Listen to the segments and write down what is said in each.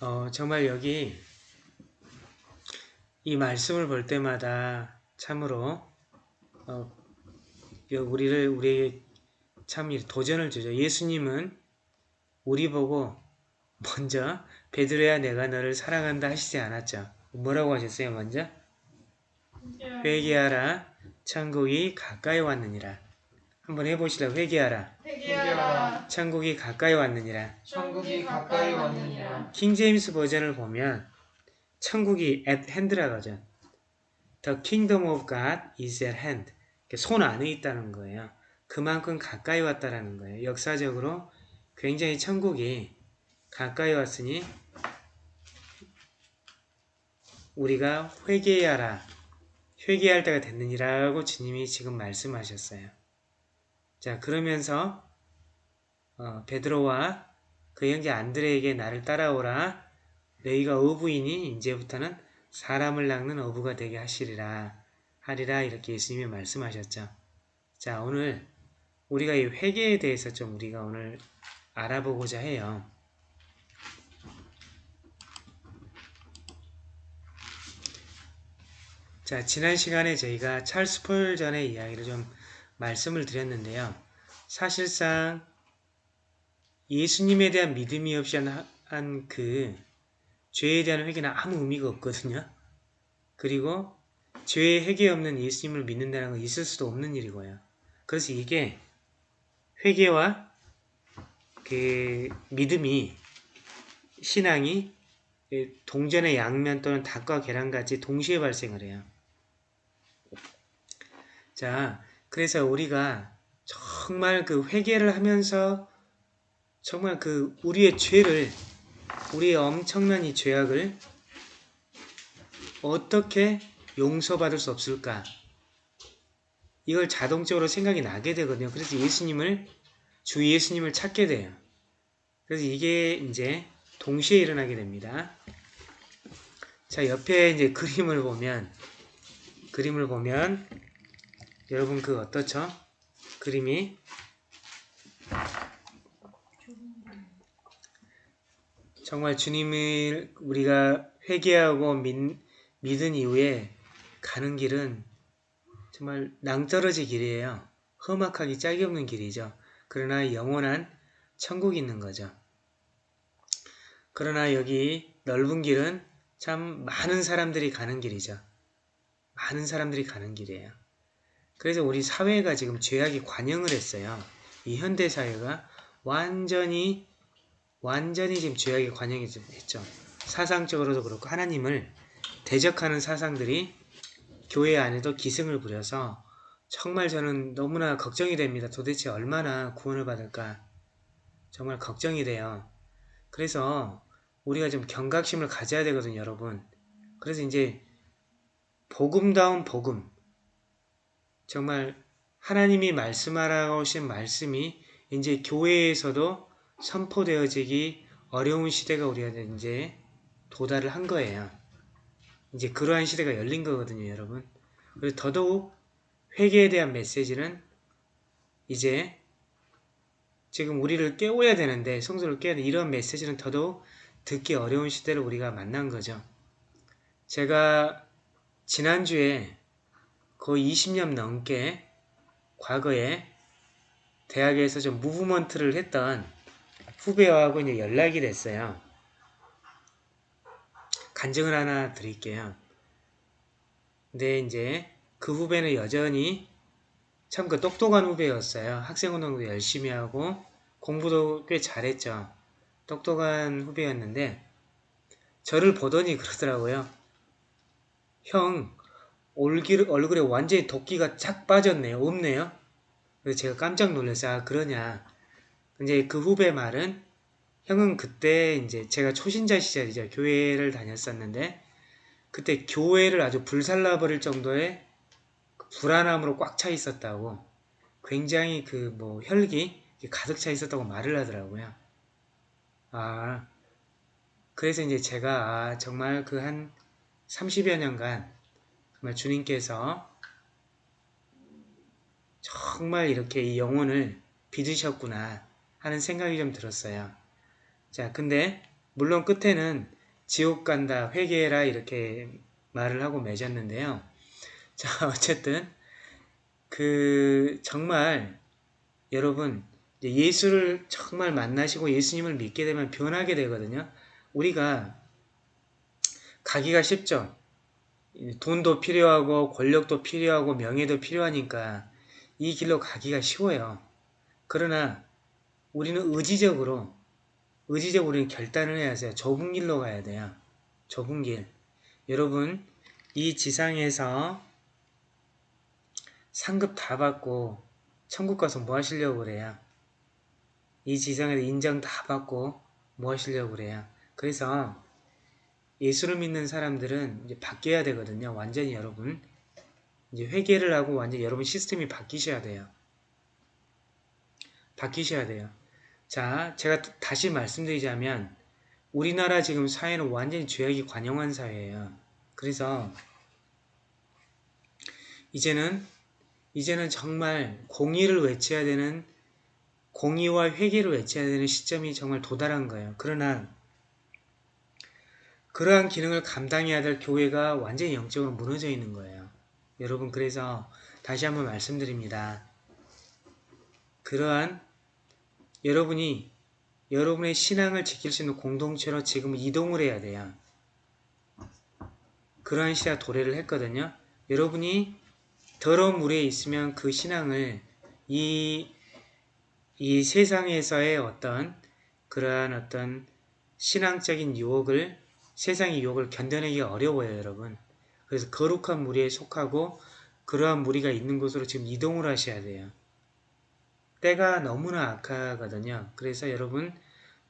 어, 정말 여기 이 말씀을 볼 때마다 참으로 어, 우리를 우리에게 참 도전을 주죠. 예수님은 우리 보고 먼저 베드로야 내가 너를 사랑한다 하시지 않았죠. 뭐라고 하셨어요 먼저? 회개하라 천국이 가까이 왔느니라. 한번 해보시라 회개하라. 회개하라. 천국이 가까이 왔느니라. 천국이 가까이 왔느니라. 킹제임스 버전을 보면 천국이 at hand라고 하죠. The kingdom of God is at hand. 손 안에 있다는 거예요. 그만큼 가까이 왔다라는 거예요. 역사적으로 굉장히 천국이 가까이 왔으니 우리가 회개하라. 회개할 때가 됐느니라고 주님이 지금 말씀하셨어요. 자 그러면서 어, 베드로와 그 형제 안드레에게 나를 따라오라. 너희가 어부이니 이제부터는 사람을 낚는 어부가 되게 하시리라. 하리라 이렇게 예수님이 말씀하셨죠. 자 오늘 우리가 이 회개에 대해서 좀 우리가 오늘 알아보고자 해요. 자 지난 시간에 저희가 찰스 폴전의 이야기를 좀 말씀을 드렸는데요. 사실상 예수님에 대한 믿음이 없이 한 그 죄에 대한 회개는 아무 의미가 없거든요. 그리고 죄의 회개 없는 예수님을 믿는다는 건 있을 수도 없는 일이고요. 그래서 이게 회개와 그 믿음이 신앙이 동전의 양면 또는 닭과 계란같이 동시에 발생을 해요. 자, 그래서 우리가 정말 그 회개를 하면서 정말 그 우리의 죄를 우리의 엄청난 이 죄악을 어떻게 용서받을 수 없을까? 이걸 자동적으로 생각이 나게 되거든요. 그래서 예수님을 주 예수님을 찾게 돼요. 그래서 이게 이제 동시에 일어나게 됩니다. 자, 옆에 이제 그림을 보면 그림을 보면 여러분 그 어떻죠? 그림이 정말 주님을 우리가 회개하고 믿, 믿은 이후에 가는 길은 정말 낭떠러지 길이에요. 험악하기 짝이 없는 길이죠. 그러나 영원한 천국이 있는 거죠. 그러나 여기 넓은 길은 참 많은 사람들이 가는 길이죠. 많은 사람들이 가는 길이에요. 그래서 우리 사회가 지금 죄악이 관영을 했어요. 이 현대사회가 완전히 완전히 지금 죄악의 관영이 됐죠. 사상적으로도 그렇고 하나님을 대적하는 사상들이 교회 안에도 기승을 부려서 정말 저는 너무나 걱정이 됩니다. 도대체 얼마나 구원을 받을까 정말 걱정이 돼요. 그래서 우리가 좀 경각심을 가져야 되거든요. 여러분. 그래서 이제 복음다운 복음 정말 하나님이 말씀하라고 하신 말씀이 이제 교회에서도 선포되어지기 어려운 시대가 우리가 이제 도달을 한 거예요. 이제 그러한 시대가 열린 거거든요, 여러분. 그리고 더더욱 회개에 대한 메시지는 이제 지금 우리를 깨워야 되는데 성도를 깨야 돼. 이런 메시지는 더더욱 듣기 어려운 시대를 우리가 만난 거죠. 제가 지난주에 거의 20년 넘게 과거에 대학에서 좀 무브먼트를 했던 후배하고 이제 연락이 됐어요. 간증을 하나 드릴게요. 근데 이제 그 후배는 여전히 참 그 똑똑한 후배였어요. 학생운동도 열심히 하고 공부도 꽤 잘했죠. 똑똑한 후배였는데 저를 보더니 그러더라고요. 형 얼굴, 얼굴에 완전히 도끼가 쫙 빠졌네요. 없네요. 그래서 제가 깜짝 놀랐어요. 아 그러냐. 이제 그 후배 말은 형은 그때 이제 제가 초신자 시절이죠. 교회를 다녔었는데 그때 교회를 아주 불살라버릴 정도의 그 불안함으로 꽉 차 있었다고 굉장히 그 뭐 혈기 가득 차 있었다고 말을 하더라고요. 아 그래서 이제 제가 아, 정말 그 한 30여 년간 정말 주님께서 정말 이렇게 이 영혼을 빚으셨구나 하는 생각이 좀 들었어요. 자, 근데 물론 끝에는 지옥 간다, 회개해라 이렇게 말을 하고 맺었는데요. 자, 어쨌든 그 정말 여러분 예수를 정말 만나시고 예수님을 믿게 되면 변하게 되거든요. 우리가 가기가 쉽죠. 돈도 필요하고 권력도 필요하고 명예도 필요하니까 이 길로 가기가 쉬워요. 그러나 우리는 의지적으로 의지적으로 결단을 해야 돼요. 좁은 길로 가야 돼요. 좁은 길. 여러분 이 지상에서 상급 다 받고 천국 가서 뭐 하시려고 그래요? 이 지상에서 인정 다 받고 뭐 하시려고 그래요? 그래서 예수를 믿는 사람들은 이제 바뀌어야 되거든요. 완전히 여러분. 이제 회개를 하고 완전히 여러분 시스템이 바뀌셔야 돼요. 바뀌셔야 돼요. 자, 제가 다시 말씀드리자면 우리나라 지금 사회는 완전히 죄악이 관영한 사회예요. 그래서 이제는 이제는 정말 공의를 외쳐야 되는 공의와 회개를 외쳐야 되는 시점이 정말 도달한 거예요. 그러나 그러한 기능을 감당해야 될 교회가 완전히 영적으로 무너져 있는 거예요. 여러분 그래서 다시 한번 말씀드립니다. 그러한 여러분이 여러분의 신앙을 지킬 수 있는 공동체로 지금 이동을 해야 돼요. 그러한 시대가 도래를 했거든요. 여러분이 더러운 물에 있으면 그 신앙을 이, 이 세상에서의 어떤 그러한 어떤 신앙적인 유혹을 세상의 유혹을 견뎌내기 어려워요 여러분. 그래서 거룩한 무리에 속하고 그러한 무리가 있는 곳으로 지금 이동을 하셔야 돼요. 때가 너무나 악하거든요. 그래서 여러분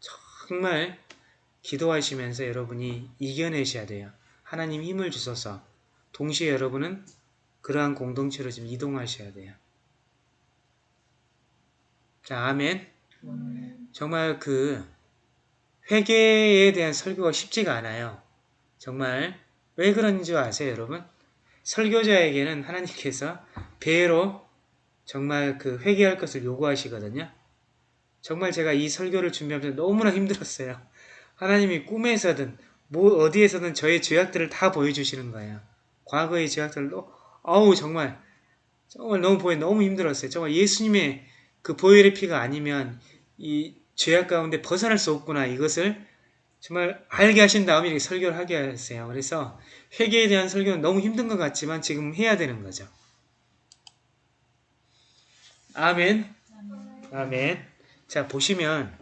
정말 기도하시면서 여러분이 이겨내셔야 돼요. 하나님 힘을 주셔서 동시에 여러분은 그러한 공동체로 지금 이동하셔야 돼요. 자, 아멘. 정말 그 회개에 대한 설교가 쉽지가 않아요. 정말 왜 그런지 줄 아세요, 여러분? 설교자에게는 하나님께서 배로 정말 그 회개할 것을 요구하시거든요. 정말 제가 이 설교를 준비하면서 너무나 힘들었어요. 하나님이 꿈에서든 뭐 어디에서든 저의 죄악들을 다 보여주시는 거예요. 과거의 죄악들을 어우 정말 정말 너무 보여 너무 힘들었어요. 정말 예수님의 그 보혈의 피가 아니면 이 죄악 가운데 벗어날 수 없구나 이것을 정말 알게 하신 다음에 이렇게 설교를 하게 하셨어요. 그래서 회개에 대한 설교는 너무 힘든 것 같지만 지금 해야 되는 거죠. 아멘. 아멘. 자, 보시면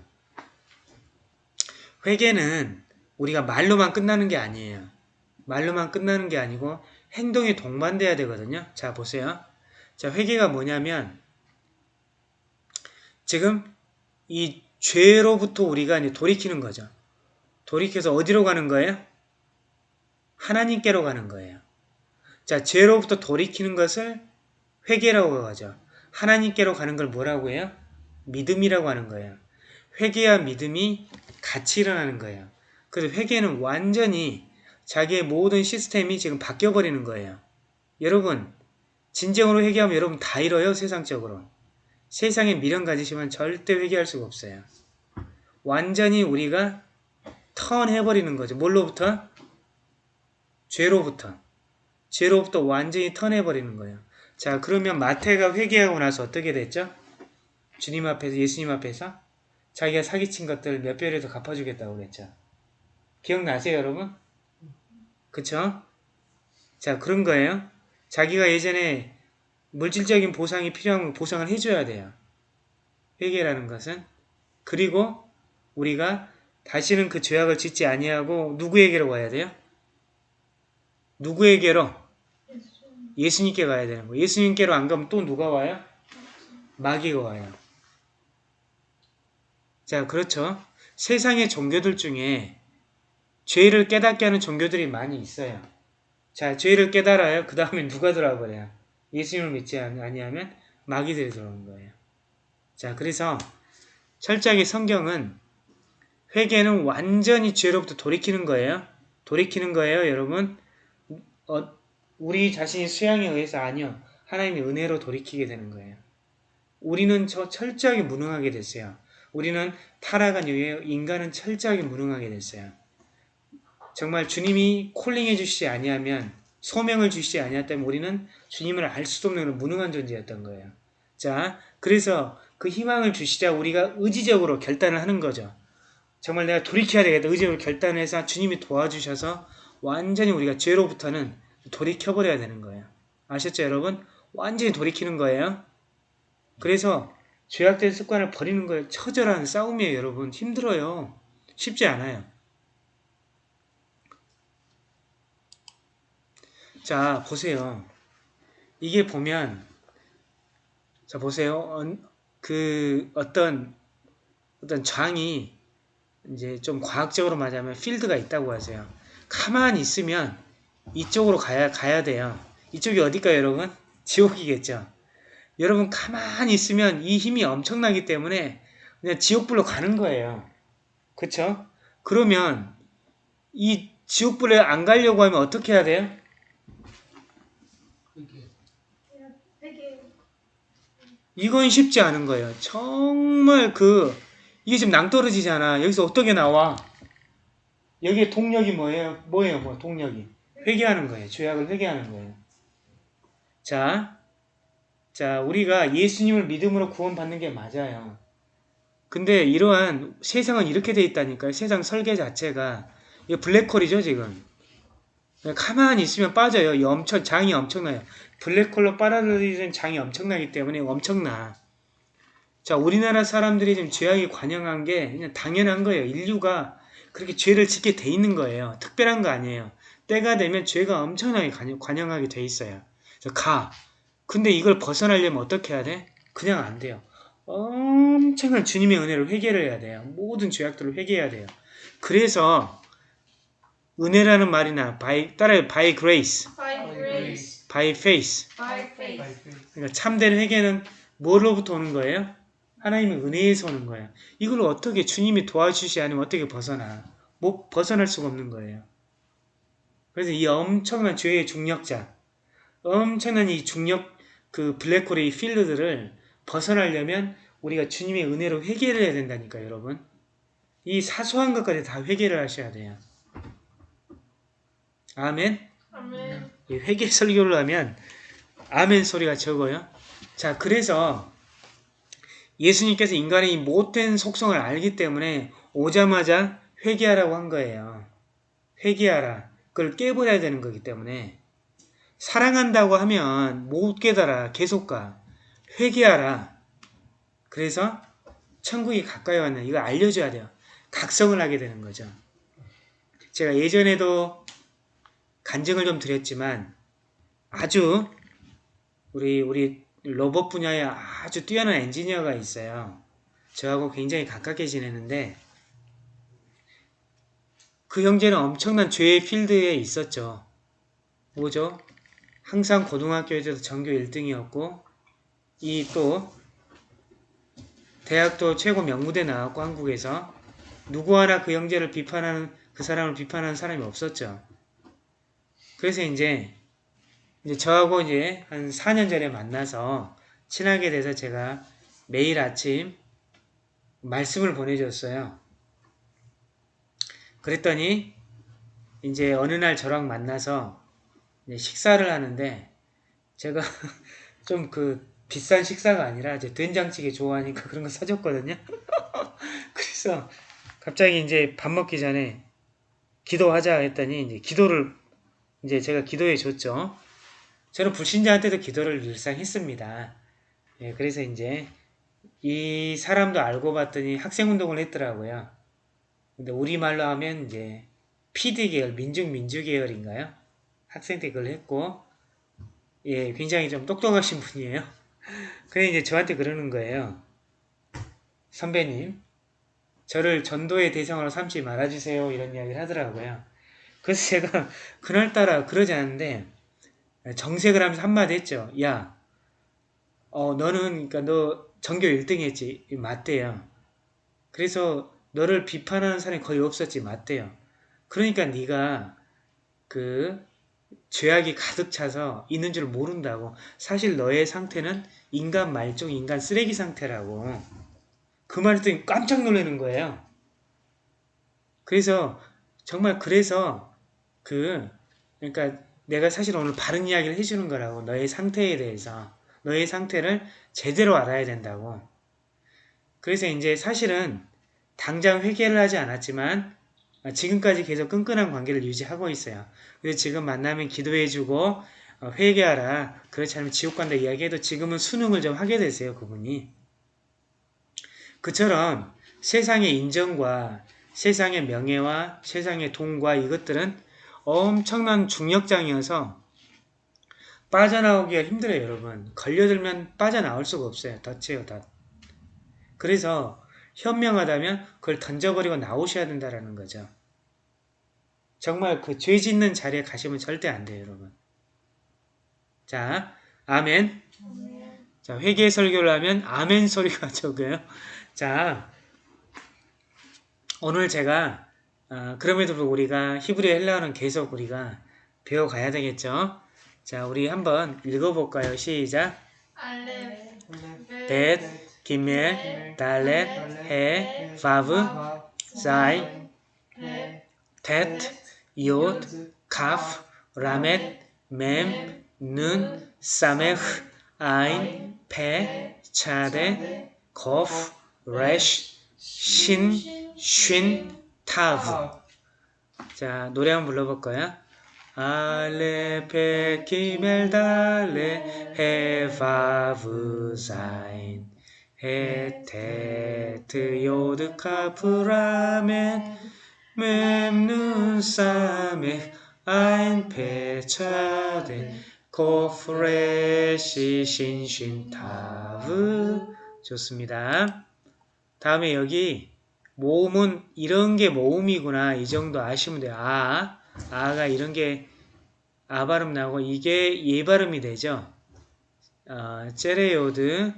회개는 우리가 말로만 끝나는 게 아니에요. 말로만 끝나는 게 아니고 행동이 동반돼야 되거든요. 자, 보세요. 자, 회개가 뭐냐면 지금 이 죄로부터 우리가 이제 돌이키는 거죠. 돌이켜서 어디로 가는 거예요? 하나님께로 가는 거예요. 자, 죄로부터 돌이키는 것을 회개라고 하죠. 하나님께로 가는 걸 뭐라고 해요? 믿음이라고 하는 거예요. 회개와 믿음이 같이 일어나는 거예요. 그래서 회개는 완전히 자기의 모든 시스템이 지금 바뀌어버리는 거예요. 여러분 진정으로 회개하면 여러분 다 잃어요 세상적으로. 세상에 미련 가지시면 절대 회개할 수가 없어요. 완전히 우리가 턴해버리는 거죠. 뭘로부터? 죄로부터. 죄로부터 완전히 턴해버리는 거예요. 자 그러면 마태가 회개하고 나서 어떻게 됐죠? 주님 앞에서 예수님 앞에서 자기가 사기친 것들 몇 배라도 갚아주겠다고 그랬죠. 기억나세요 여러분? 그쵸? 자 그런 거예요. 자기가 예전에 물질적인 보상이 필요하면 보상을 해줘야 돼요. 회개라는 것은 그리고 우리가 다시는 그 죄악을 짓지 아니하고 누구에게로 가야 돼요? 누구에게로? 예수님께 가야 되는 거예요. 예수님께로 안 가면 또 누가 와요? 마귀가 와요. 자, 그렇죠. 세상의 종교들 중에 죄를 깨닫게 하는 종교들이 많이 있어요. 자, 죄를 깨달아요. 그 다음에 누가 들어와 버려요? 예수님을 믿지 아니하면 마귀들이 들어오는 거예요. 자, 그래서 철저하게 성경은 회개는 완전히 죄로부터 돌이키는 거예요. 돌이키는 거예요, 여러분. 어, 우리 자신의 수양에 의해서 아니요. 하나님의 은혜로 돌이키게 되는 거예요. 우리는 저 철저하게 무능하게 됐어요. 우리는 타락한 이후에 인간은 철저하게 무능하게 됐어요. 정말 주님이 콜링해 주시지 아니하면 소명을 주시지 아니했다면 우리는 주님을 알 수도 없는 무능한 존재였던 거예요. 자, 그래서 그 희망을 주시자 우리가 의지적으로 결단을 하는 거죠. 정말 내가 돌이켜야 되겠다. 의지적으로 결단해서 주님이 도와주셔서 완전히 우리가 죄로부터는 돌이켜버려야 되는 거예요. 아셨죠, 여러분? 완전히 돌이키는 거예요. 그래서 죄악된 습관을 버리는 거예요. 처절한 싸움이에요, 여러분. 힘들어요. 쉽지 않아요. 자, 보세요. 이게 보면, 자, 보세요. 어, 그, 어떤, 어떤 장이, 이제 좀 과학적으로 말하자면 필드가 있다고 하세요. 가만히 있으면 이쪽으로 가야, 가야 돼요. 이쪽이 어딜까요, 여러분? 지옥이겠죠. 여러분, 가만히 있으면 이 힘이 엄청나기 때문에 그냥 지옥불로 가는 거예요. 그쵸? 그러면 이 지옥불에 안 가려고 하면 어떻게 해야 돼요? 이건 쉽지 않은 거예요. 정말 그 이게 지금 낭떠러지잖아. 여기서 어떻게 나와? 여기에 동력이 뭐예요? 뭐예요? 뭐 동력이 회개하는 거예요. 죄악을 회개하는 거예요. 자, 자 우리가 예수님을 믿음으로 구원받는 게 맞아요. 근데 이러한 세상은 이렇게 돼 있다니까요. 세상 설계 자체가 이거 블랙홀이죠 지금. 가만히 있으면 빠져요. 이 엄청 장이 엄청나요. 블랙홀로 빨아들이는 장이 엄청나기 때문에 엄청나. 자, 우리나라 사람들이 지금 죄악이 관영한 게 그냥 당연한 거예요. 인류가 그렇게 죄를 짓게 돼 있는 거예요. 특별한 거 아니에요. 때가 되면 죄가 엄청나게 관영- 관영하게 돼 있어요. 가. 근데 이걸 벗어나려면 어떻게 해야 돼? 그냥 안 돼요. 엄청난 주님의 은혜를 회개를 해야 돼요. 모든 죄악들을 회개해야 돼요. 그래서 은혜라는 말이나 by, 따라요. by grace, by grace, by faith. by faith. 그러니까 참된 회개는 뭐로부터 오는 거예요? 하나님의 은혜에서 오는 거예요. 이걸 어떻게 주님이 도와주시지 않으면 어떻게 벗어나? 못 벗어날 수가 없는 거예요. 그래서 이 엄청난 죄의 중력자, 엄청난 이 중력 그 블랙홀의 이 필드들을 벗어나려면 우리가 주님의 은혜로 회개를 해야 된다니까 여러분. 이 사소한 것까지 다 회개를 하셔야 돼요. 아멘. 아멘. 이 회개 설교를 하면 아멘 소리가 적어요. 자, 그래서 예수님께서 인간의 이 못된 속성을 알기 때문에 오자마자 회개하라고 한 거예요. 회개하라. 그걸 깨버려야 되는 거기 때문에 사랑한다고 하면 못 깨달아. 계속 가. 회개하라. 그래서 천국이 가까이 왔네. 이거 알려줘야 돼요. 각성을 하게 되는 거죠. 제가 예전에도 간증을 좀 드렸지만 아주 우리 우리 로봇 분야에 아주 뛰어난 엔지니어가 있어요. 저하고 굉장히 가깝게 지내는데 그 형제는 엄청난 죄의 필드에 있었죠. 뭐죠? 항상 고등학교에서도 전교 1등이었고 이 또 대학도 최고 명무대 나왔고 한국에서 누구 하나 그 형제를 비판하는 그 사람을 비판하는 사람이 없었죠. 그래서 이제 이제 저하고 이제 한 4년 전에 만나서 친하게 돼서 제가 매일 아침 말씀을 보내줬어요. 그랬더니 이제 어느 날 저랑 만나서 식사를 하는데 제가 좀 그 비싼 식사가 아니라 이제 된장찌개 좋아하니까 그런 거 사줬거든요. 그래서 갑자기 이제 밥 먹기 전에 기도하자 했더니 이제 기도를 이제 제가 기도해 줬죠. 저는 불신자한테도 기도를 늘상 했습니다. 예, 그래서 이제 이 사람도 알고 봤더니 학생운동을 했더라고요. 근데 우리말로 하면 이제 PD 계열, 민중 민주 계열인가요? 학생 때 그걸 했고, 예, 굉장히 좀 똑똑하신 분이에요. 그래 이제 저한테 그러는 거예요. 선배님, 저를 전도의 대상으로 삼지 말아주세요. 이런 이야기를 하더라고요. 그래서 제가 그날따라 그러지 않는데 정색을 하면서 한마디 했죠. 야, 어, 너는 그러니까 너 전교 1등 했지. 맞대요. 그래서 너를 비판하는 사람이 거의 없었지. 맞대요. 그러니까 네가 그 죄악이 가득 차서 있는 줄 모른다고. 사실 너의 상태는 인간 말종, 인간 쓰레기 상태라고. 그 말을 듣니 깜짝 놀라는 거예요. 그래서 정말 그래서 그 그러니까 내가 사실 오늘 바른 이야기를 해주는 거라고 너의 상태에 대해서 너의 상태를 제대로 알아야 된다고. 그래서 이제 사실은 당장 회개를 하지 않았지만 지금까지 계속 끈끈한 관계를 유지하고 있어요. 그래서 지금 만나면 기도해주고 어, 회개하라. 그렇지 않으면 지옥 간다 이야기해도 지금은 수능을 좀 하게 되세요. 그분이. 그처럼 세상의 인정과 세상의 명예와 세상의 돈과 이것들은 엄청난 중력장이어서 빠져나오기가 힘들어요. 여러분. 걸려들면 빠져나올 수가 없어요. 덫이에요. 덫. 그래서 현명하다면 그걸 던져버리고 나오셔야 된다는 거죠. 정말 그 죄 짓는 자리에 가시면 절대 안 돼요. 여러분. 자, 아멘. 자, 회개 설교를 하면 아멘 소리가 적어요. 자, 오늘 제가 어, 그럼에도 불구하고 우리가 히브리 헬라어는 계속 우리가 배워가야 되겠죠. 자, 우리 한번 읽어볼까요? 시작. 알렙 벳, 기멜, 달렛, 해, 바브, 사인, 텟, 욧, 카프, 라멧, 맴, 는, 사메흐, 아인, 페, 차데, 코프, 레쉬, 신, 쉰, 타브. 자, 노래 한번 불러볼까요? 알렙, 벳, 기멜, 달렛, 해, 바브, 사인, 해, 테트, 요드, 카프, 라멧, 맴, 눈, 사메, 아인, 페, 차데, 코프, 레쉬, 신, 쉰, 타브. 좋습니다. 다음에 여기 모음은 이런 게 모음이구나 이 정도 아시면 돼요. 아, 아가 이런 게 아 발음 나오고 이게 예 발음이 되죠. 어, 체레요드,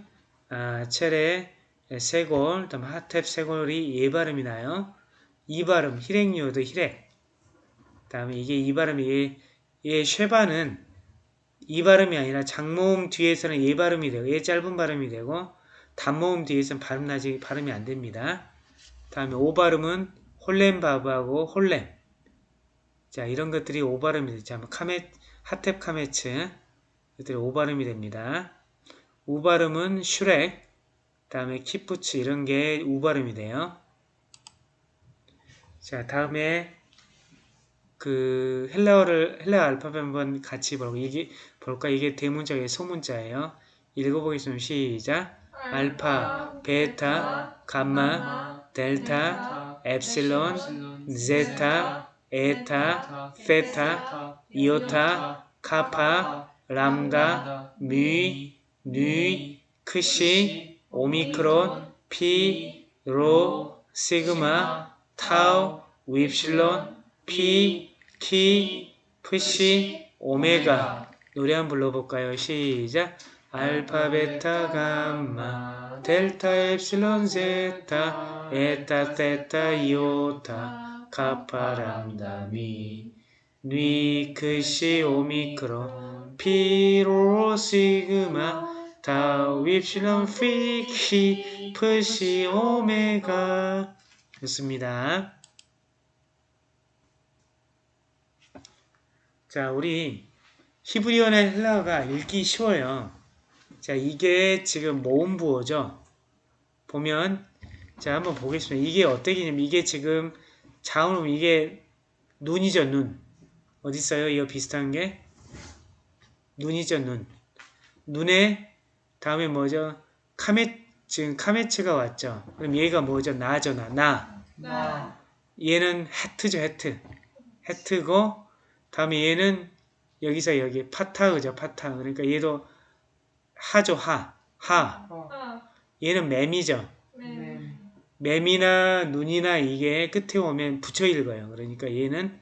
아, 체레, 세골, 하탭 세골이 예 발음이 나요. 이 발음 히렉요드 히렉. 다음에 이게 이 발음이 예 쉐바는 이 발음이 아니라 장모음 뒤에서는 예 발음이 되고 예 짧은 발음이 되고 단모음 뒤에서는 발음 나지 발음이 안 됩니다. 다음에 오 발음은 홀렘 바브하고 홀렘. 자 이런 것들이 오 발음이 되죠. 카메츠 하탭 카메츠 이것들이 오 발음이 됩니다. 우 발음은 슈렉. 다음에 키부츠 이런 게 우 발음이 돼요. 자 다음에 그 헬라어를 헬라 알파벳 한번 같이 볼까 이게 볼까 이게 대문자의 소문자예요. 읽어보겠습니다. 시작. 알파, 베타, 감마, 델타, 엡실론, 제타, 에타, 세타, 이오타, 카파, 람다, 뮈, 뉘, 크시, 오미크론, 피, 로, 시그마, 타우, 윕실론, 피, 키, 프시, 오메가 노래 한번 불러볼까요? 시작. 알파, 베타, 감마, 델타, 엡실론, 제타, 에타, 테타, 이오타, 카파, 람다, 뮈, 뉘, 크시, 오미크론, 피, 로, 시그마, 타우, 윕실론, 피, 키, 프시, 오메가 좋습니다. 자, 우리 히브리어의 헬라어가 읽기 쉬워요. 자, 이게 지금 모음 부호죠. 보면 자, 한번 보겠습니다. 이게 어떻게냐면 이게 지금 자음은 이게 눈이죠, 눈. 어디 있어요? 이거 비슷한 게 눈이죠, 눈. 눈에 다음에 뭐죠? 카메 지금 카메츠가 왔죠. 그럼 얘가 뭐죠? 나죠, 나. 나. 나, 얘는 해트죠, 해트. 해트고 다음에 얘는 여기서 여기 파타그죠, 파타. 그러니까 얘도 하죠, 하. 하. 어, 아, 얘는. 맴, 맴이나 눈이나 이게 끝에 오면 붙여 읽어요. 그러니까 얘는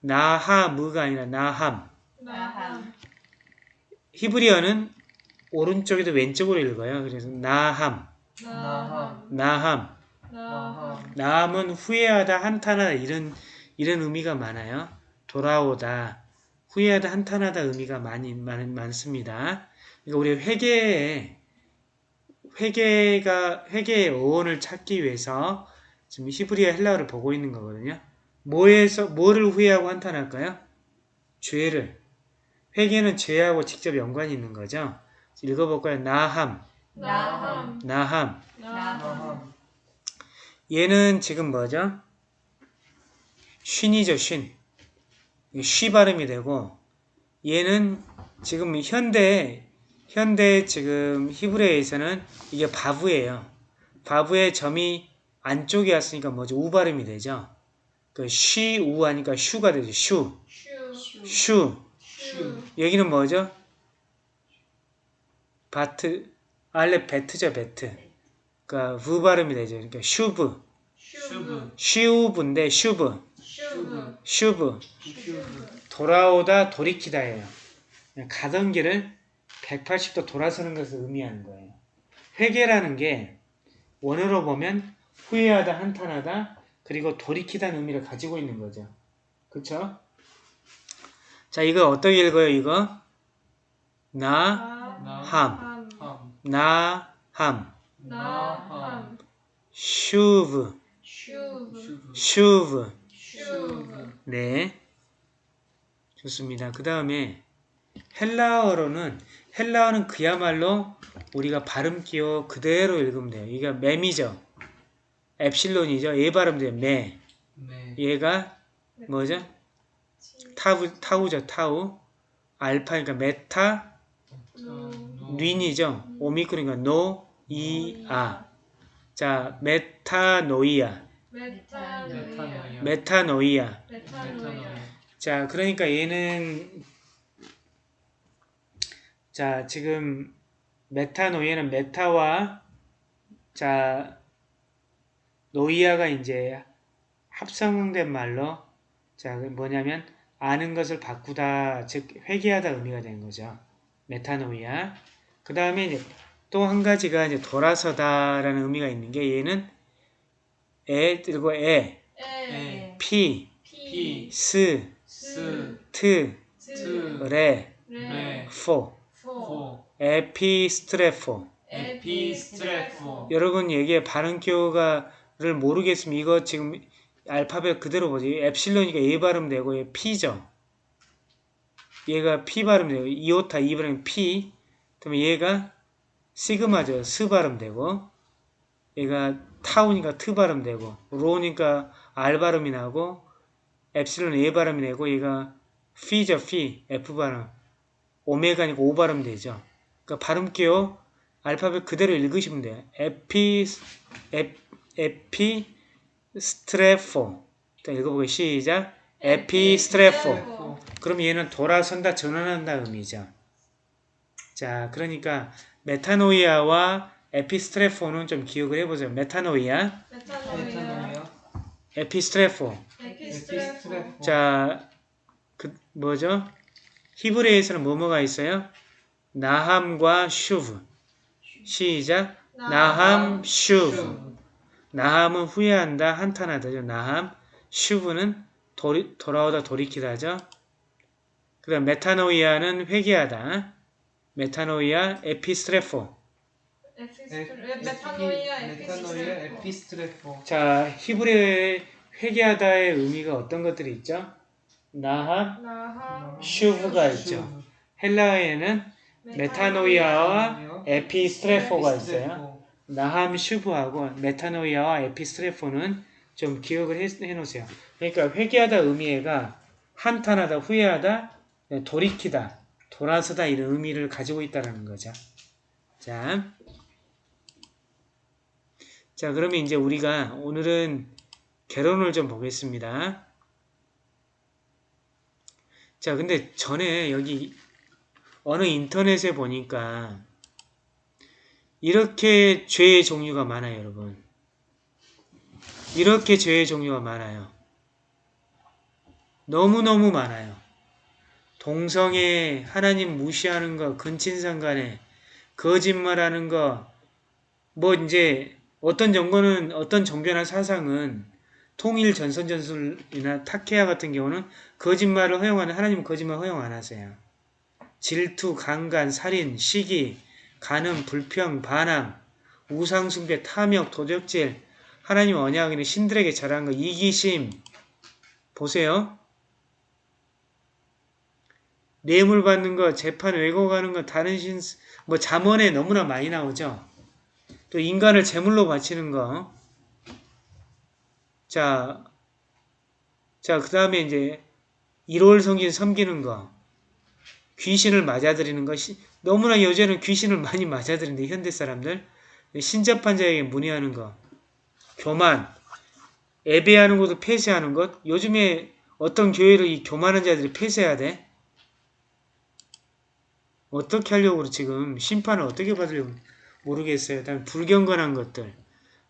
나하무가 아니라 나함. 나함 히브리어는 오른쪽에도 왼쪽으로 읽어요. 그래서 나함, 나함 나함. 나함 나함, 나함은 후회하다, 한탄하다 이런 이런 의미가 많아요. 돌아오다, 후회하다, 한탄하다 의미가 많이 많, 많습니다. 그러니까 우리 회개에 회개가 회개의 어원을 찾기 위해서 지금 히브리어 헬라어를 보고 있는 거거든요. 뭐에서 뭐를 후회하고 한탄할까요? 죄를. 회개는 죄하고 직접 연관이 있는 거죠. 읽어볼까요? 나함, 나함 나함. 나함 얘는 지금 뭐죠? 쉰이죠, 쉰. 쉬 발음이 되고 얘는 지금 현대 현대 지금 히브리어에서는 이게 바브예요. 바브의 점이 안쪽에 왔으니까 뭐죠? 우 발음이 되죠. 그 쉬, 우 하니까 슈가 되죠. 슈, 슈 슈. 슈 여기는 뭐죠? 바트, 알레 베트죠, 베트. 그러니까 브 발음이 되죠. 그러니까 שוב, שוב שוב인데 שוב, שוב שוב. 돌아오다 돌이키다예요. 가던 길을 180도 돌아서는 것을 의미하는 거예요. 회개라는 게 원어로 보면 후회하다, 한탄하다, 그리고 돌이키다는 의미를 가지고 있는 거죠. 그쵸? 자, 이거 어떻게 읽어요, 이거? 나, 나 함, 함 나, 함, נחם שוב, שוב 네. 좋습니다. 그 다음에 헬라어로는 헬라어는 그야말로 우리가 발음 기호 그대로 읽으면 돼요. 이게 맴이죠. 엡실론이죠. 얘 발음 돼요. 매. 네 얘가 뭐죠? 타우, 타우죠. 타우. 알파니까 메타, 노 린이죠. 오미크론이니까 노, 이, 아. 자, 메타노이아. 메타노이아 메타노이아. 메타노이아 자, 그러니까 얘는 자, 지금 메타노이아는 메타와 자, 노이아가 이제 합성된 말로 자, 그 뭐냐면 아는 것을 바꾸다, 즉 회개하다 의미가 되는 거죠. 메타노이아. 그 다음에 이제 또 한 가지가 이제 돌아서다라는 의미가 있는 게 얘는 에 그리고 에, 에. 피, 피. 스, 스. 트, 스 레, 레 포, 포. 포. επιστρέφω. επιστρέφω. 여러분 여기에 발음 기호가를 모르겠으면 이거 지금 알파벳 그대로 보지. 엡실론이니까 A 발음되고 얘 P죠. 얘가 P 발음되고 이오타 이 발음 P. 그다음에 얘가 시그마죠. 스 발음되고 얘가 타우니까 트 발음되고 로니까 R 발음이 나고 엡실론 A 발음이 되고 얘가 피죠. 피 F 발음 오메가니까 O 발음 되죠. 그러니까 발음 기호 알파벳 그대로 읽으시면 돼요. 에피 에, 에피 스트레포. 자, 읽어보게 시작. 에피 스트레포. 그럼 얘는 돌아선다, 전환한다 의미죠. 자, 그러니까 μετάνοια와 επιστρέφω는 좀 기억을 해보세요. μετάνοια, μετάνοια επιστρέφω. επιστρέφω επιστρέφω 자, 그 뭐죠? 히브리에서는 뭐뭐가 있어요? נחם과 שוב. 시작. נחם, שוב. נחם은 후회한다, 한탄하다죠. נחם. שוב는 돌이, 돌아오다, 돌이키다죠. 그 다음 μετάνοια는 회개하다. μετάνοια, επιστρέφω. 에피스트레 μετάνοια επιστρέφω 자, 히브리어의 회개하다의 의미가 어떤 것들이 있죠? נחם, נחם שוב가 있죠. 헬라어에는 μετάνοια와 επιστρέφω가 있어요. נחם שוב하고 μετάνοια와 επιστρέφω는 좀 기억을 해, 해놓으세요. 그러니까 회개하다 의미가 한탄하다, 후회하다, 돌이키다, 돌아서다 이런 의미를 가지고 있다는 거죠. 자, 자 그러면 이제 우리가 오늘은 개론을 좀 보겠습니다. 자, 근데 전에 여기 어느 인터넷에 보니까 이렇게 죄의 종류가 많아요, 여러분. 이렇게 죄의 종류가 많아요. 너무너무 많아요. 동성애, 하나님 무시하는 거, 근친상간에, 거짓말하는 거, 뭐 이제 어떤 정거는, 어떤 종교나 사상은 통일 전선 전술이나 타케아 같은 경우는 거짓말을 허용하는, 하나님은 거짓말 허용 안 하세요. 질투, 강간, 살인, 시기, 간음, 불평, 반항, 우상숭배, 탐욕, 도적질, 하나님 언약은 신들에게 잘한 거, 이기심. 보세요. 뇌물 받는 거, 재판 왜곡하는 거, 다른 신, 뭐 잠언에 너무나 많이 나오죠. 또 인간을 제물로 바치는 거. 자, 자, 그 다음에 이제 일월 성긴 섬기는 거. 귀신을 맞아들이는 거. 시- 너무나 요새는 귀신을 많이 맞아들이는데 현대 사람들. 신접한 자에게 문의하는 거. 교만. 예배하는 것도 폐쇄하는 것. 요즘에 어떤 교회를 이 교만한 자들이 폐쇄해야 돼? 어떻게 하려고 지금 심판을 어떻게 받으려고 모르겠어요. 다음에 불경건한 것들.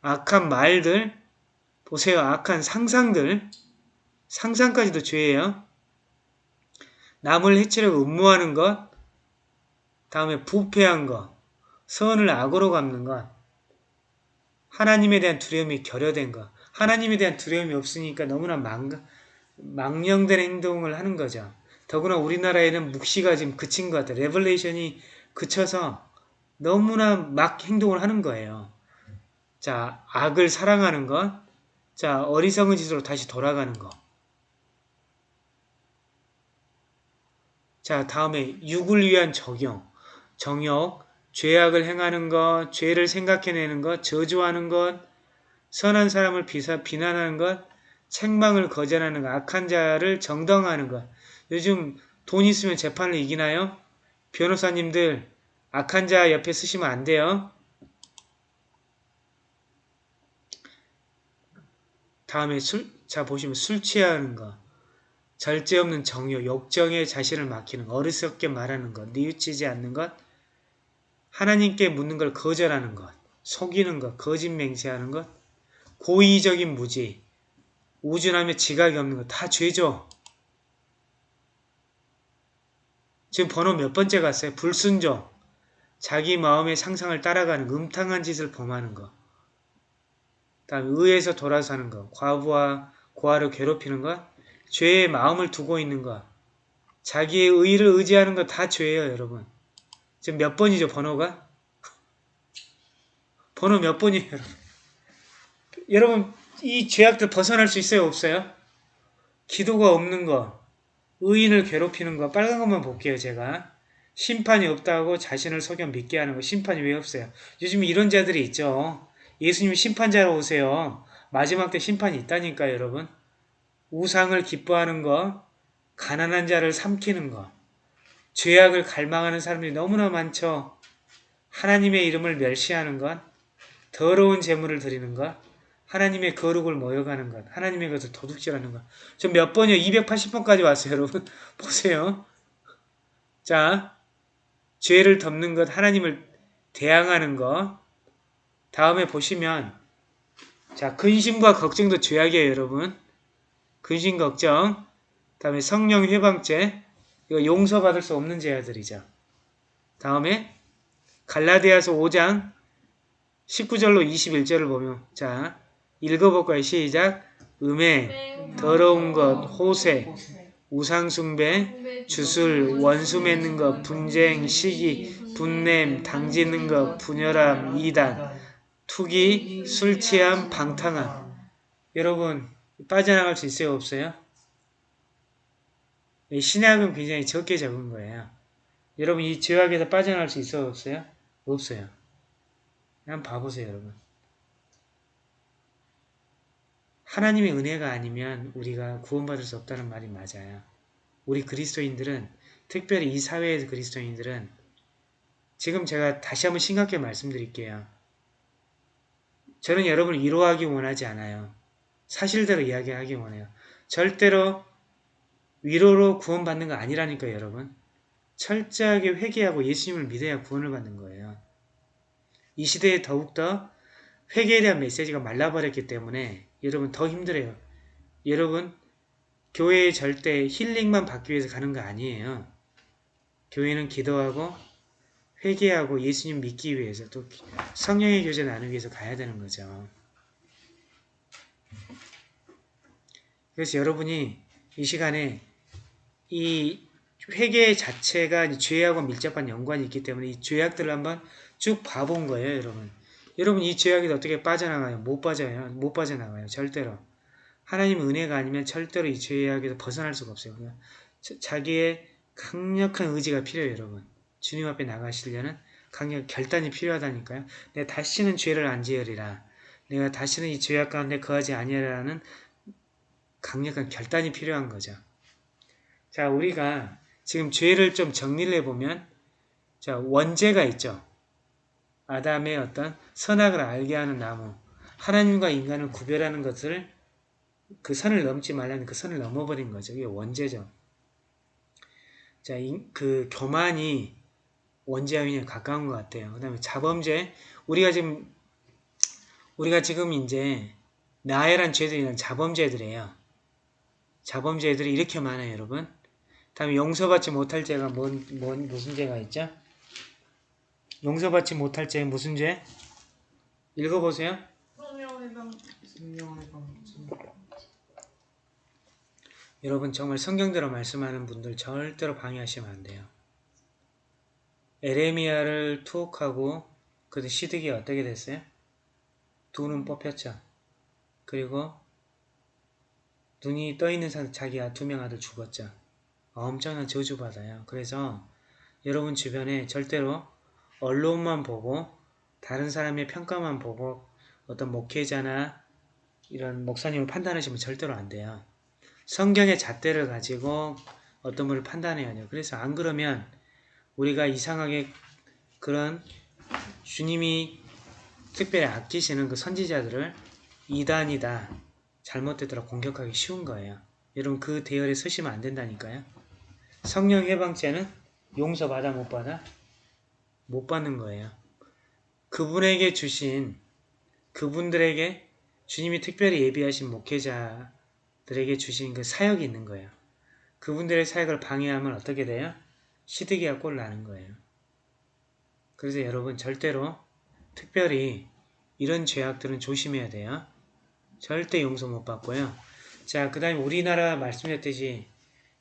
악한 말들. 보세요. 악한 상상들. 상상까지도 죄예요. 남을 해치려고 음모하는 것. 다음에 부패한 것. 선을 악으로 갚는 것. 하나님에 대한 두려움이 결여된 것. 하나님에 대한 두려움이 없으니까 너무나 망, 망령된 행동을 하는 거죠. 더구나 우리나라에는 묵시가 지금 그친 것 같아요. revelation이 그쳐서 너무나 막 행동을 하는 거예요. 자, 악을 사랑하는 것. 자, 어리석은 짓으로 다시 돌아가는 것. 자, 다음에 육을 위한 적용, 정욕, 죄악을 행하는 것, 죄를 생각해내는 것, 저주하는 것, 선한 사람을 비사, 비난하는 것, 책망을 거절하는 것, 악한 자를 정당화하는 것. 요즘 돈 있으면 재판을 이기나요? 변호사님들 악한 자 옆에 쓰시면 안 돼요. 다음에 술, 자 보시면 술 취하는 거, 절제 없는 정욕, 욕정에 자신을 맡기는 거, 어리석게 말하는 것, 뉘우치지 않는 것, 하나님께 묻는 걸 거절하는 것, 속이는 것, 거짓 맹세하는 것, 고의적인 무지, 우준하며 지각이 없는 것 다 죄죠. 지금 번호 몇 번째 갔어요? 불순종, 자기 마음의 상상을 따라가는 거, 음탕한 짓을 범하는 것, 다음 의에서 돌아서는 것, 과부와 고아를 괴롭히는 것, 죄의 마음을 두고 있는 것, 자기의 의를 의지하는 것 다 죄예요, 여러분. 지금 몇 번이죠, 번호가? 번호 몇 번이에요, 여러분? 여러분, 이 죄악들 벗어날 수 있어요, 없어요? 기도가 없는 거, 의인을 괴롭히는 거, 빨간 것만 볼게요, 제가. 심판이 없다고 자신을 속여 믿게 하는 거, 심판이 왜 없어요? 요즘 이런 자들이 있죠. 예수님이 심판자로 오세요. 마지막 때 심판이 있다니까요, 여러분. 우상을 기뻐하는 거, 가난한 자를 삼키는 거, 죄악을 갈망하는 사람들이 너무나 많죠. 하나님의 이름을 멸시하는 것, 더러운 재물을 드리는 것, 하나님의 거룩을 모여가는 것, 하나님의 것을 도둑질하는 것. 저 몇 번이요? 280번까지 왔어요, 여러분. 보세요. 자, 죄를 덮는 것, 하나님을 대항하는 것. 다음에 보시면 자, 근심과 걱정도 죄악이에요, 여러분. 근심 걱정. 다음에 성령 회방죄. 이거 용서받을 수 없는 죄들이죠. 다음에 갈라디아서 5장 19절로 21절을 보면 자, 읽어볼까요? 시작. 음해, 더러운 것, 호세, 우상숭배, 주술, 원수 맺는 것, 분쟁, 시기, 분냄, 당짓는 것, 분열함, 이단, 투기, 술 취함, 방탕함. 여러분 빠져나갈 수 있어요? 없어요? 이 신약은 굉장히 적게 적은 거예요. 여러분 이 죄악에서 빠져나갈 수 있어요? 없어요? 없어요. 한번 봐보세요 여러분. 하나님의 은혜가 아니면 우리가 구원받을 수 없다는 말이 맞아요. 우리 그리스도인들은 특별히 이 사회의 그리스도인들은 지금 제가 다시 한번 심각하게 말씀드릴게요. 저는 여러분을 위로하기 원하지 않아요. 사실대로 이야기하기 원해요. 절대로 위로로 구원받는 거 아니라니까요, 여러분. 철저하게 회개하고 예수님을 믿어야 구원을 받는 거예요. 이 시대에 더욱더 회개에 대한 메시지가 말라버렸기 때문에 여러분 더 힘들어요. 여러분 교회에 절대 힐링만 받기 위해서 가는 거 아니에요. 교회는 기도하고 회개하고 예수님 믿기 위해서 또 성령의 교제 나누기 위해서 가야 되는 거죠. 그래서 여러분이 이 시간에 이 회개 자체가 죄하고 밀접한 연관이 있기 때문에 이 죄악들을 한번 쭉 봐본 거예요, 여러분. 여러분 이 죄악에서 어떻게 빠져나가요? 못 빠져요. 못 빠져나가요. 절대로. 하나님 은혜가 아니면 절대로 이 죄악에서 벗어날 수가 없어요. 그냥 자- 자기의 강력한 의지가 필요해요. 여러분. 주님 앞에 나가시려는 강력 결단이 필요하다니까요. 내가 다시는 죄를 안 지으리라. 내가 다시는 이 죄악 가운데 거하지 아니하라는 강력한 결단이 필요한 거죠. 자, 우리가 지금 죄를 좀 정리를 해보면 자, 원죄가 있죠. 아담의 어떤 선악을 알게 하는 나무. 하나님과 인간을 구별하는 것을 그 선을 넘지 말라는 그 선을 넘어버린 거죠. 이게 원죄죠. 자, 이- 그 교만이 굉장히 가까운 것 같아요. 그 다음에 자범죄. 우리가 지금, 우리가 지금 이제 나열한 죄들이란 자범죄들이에요. 자범죄들이 이렇게 많아요, 여러분. 다음에 용서받지 못할 죄가 뭔, 뭔, 무슨 죄가 있죠? 용서받지 못할 죄 무슨 죄? 읽어보세요. 여러분 정말 성경대로 말씀하는 분들 절대로 방해하시면 안 돼요. 에레미야를 투옥하고 그 시드기 어떻게 됐어요? 두 눈 뽑혔죠. 그리고 눈이 떠 있는 상태 자기 두 명 아들 죽었죠. 엄청난 저주받아요. 그래서 여러분 주변에 절대로 언론만 보고 다른 사람의 평가만 보고 어떤 목회자나 이런 목사님을 판단하시면 절대로 안 돼요. 성경의 잣대를 가지고 어떤 분을 판단해야 돼요. 그래서 안 그러면 우리가 이상하게 그런 주님이 특별히 아끼시는 그 선지자들을 이단이다, 잘못되더라 공격하기 쉬운 거예요. 여러분 그 대열에 서시면 안 된다니까요. 성령 해방죄는 용서받아 못 받아? 못 받는 거예요. 그분에게 주신 그분들에게 주님이 특별히 예비하신 목회자들에게 주신 그 사역이 있는 거예요. 그분들의 사역을 방해하면 어떻게 돼요? 시드기가 꼴 나는 거예요. 그래서 여러분 절대로 특별히 이런 죄악들은 조심해야 돼요. 절대 용서 못 받고요. 자, 그 다음에 우리나라 말씀드렸듯이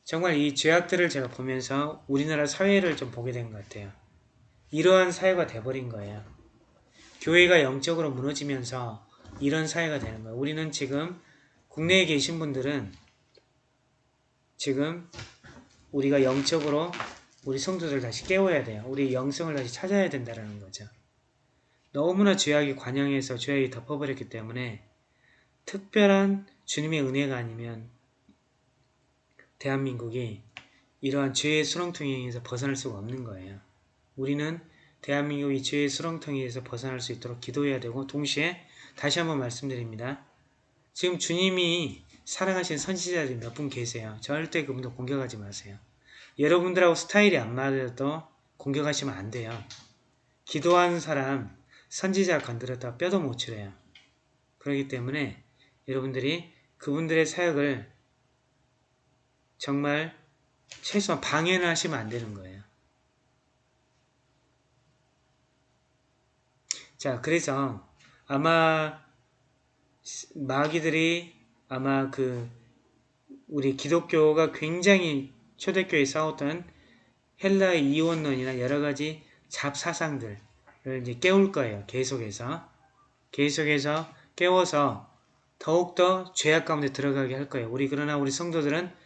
정말 이 죄악들을 제가 보면서 우리나라 사회를 좀 보게 된 것 같아요. 이러한 사회가 돼버린 거예요. 교회가 영적으로 무너지면서 이런 사회가 되는 거예요. 우리는 지금 국내에 계신 분들은 지금 우리가 영적으로 우리 성도들 다시 깨워야 돼요. 우리 영성을 다시 찾아야 된다는 거죠. 너무나 죄악이 관영해서 죄악이 덮어버렸기 때문에 특별한 주님의 은혜가 아니면 대한민국이 이러한 죄의 수렁텅이에서 벗어날 수가 없는 거예요. 우리는 대한민국이 죄의 수렁텅이에서 벗어날 수 있도록 기도해야 되고 동시에 다시 한번 말씀드립니다. 지금 주님이 사랑하신 선지자들이 몇 분 계세요. 절대 그분들 공격하지 마세요. 여러분들하고 스타일이 안 맞아도 공격하시면 안 돼요. 기도하는 사람 선지자 건드렸다 뼈도 못 추려요. 그렇기 때문에 여러분들이 그분들의 사역을 정말 최소한 방해는 하시면 안 되는 거예요. 자, 그래서 아마 마귀들이 아마 그 우리 기독교가 굉장히 초대교회에 싸웠던 헬라의 이원론이나 여러 가지 잡사상들을 이제 깨울 거예요. 계속해서. 계속해서 깨워서 더욱더 죄악 가운데 들어가게 할 거예요. 우리 그러나 우리 성도들은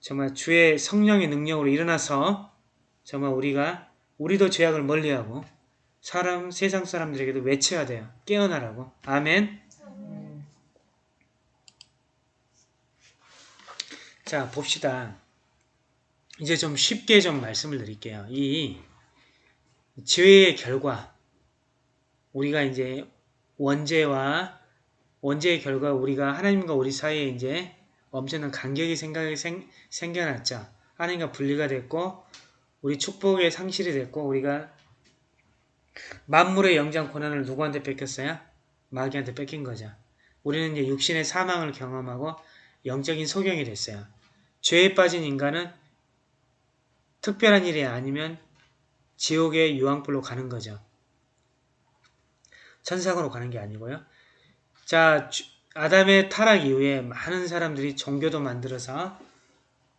정말 주의 성령의 능력으로 일어나서 정말 우리가 우리도 죄악을 멀리하고 사람 세상 사람들에게도 외쳐야 돼요. 깨어나라고. 아멘. 자 봅시다. 이제 좀 쉽게 좀 말씀을 드릴게요. 이 죄의 결과 우리가 이제 원죄와 원죄의 결과 우리가 하나님과 우리 사이에 이제 엄청난 간격이 생각이 생, 생겨났죠. 하나님과 분리가 됐고 우리 축복의 상실이 됐고 우리가 만물의 영장 권한을 누구한테 뺏겼어요? 마귀한테 뺏긴 거죠. 우리는 이제 육신의 사망을 경험하고 영적인 소경이 됐어요. 죄에 빠진 인간은 특별한 일이 아니면 지옥의 유황불로 가는 거죠. 천상으로 가는 게 아니고요. 자, 주- 아담의 타락 이후에 많은 사람들이 종교도 만들어서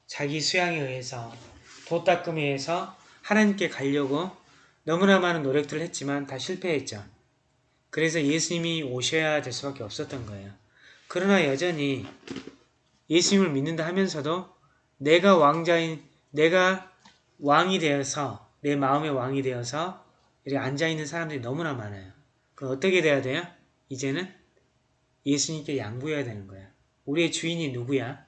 자기 수양에 의해서 도닦음에 의해서 하나님께 가려고 너무나 많은 노력들을 했지만 다 실패했죠. 그래서 예수님이 오셔야 될 수밖에 없었던 거예요. 그러나 여전히 예수님을 믿는다 하면서도 내가 왕자인 내가 왕이 되어서 내 마음의 왕이 되어서 이렇게 앉아 있는 사람들이 너무나 많아요. 그럼 어떻게 돼야 돼요? 이제는 예수님께 양보해야 되는 거야. 우리의 주인이 누구야?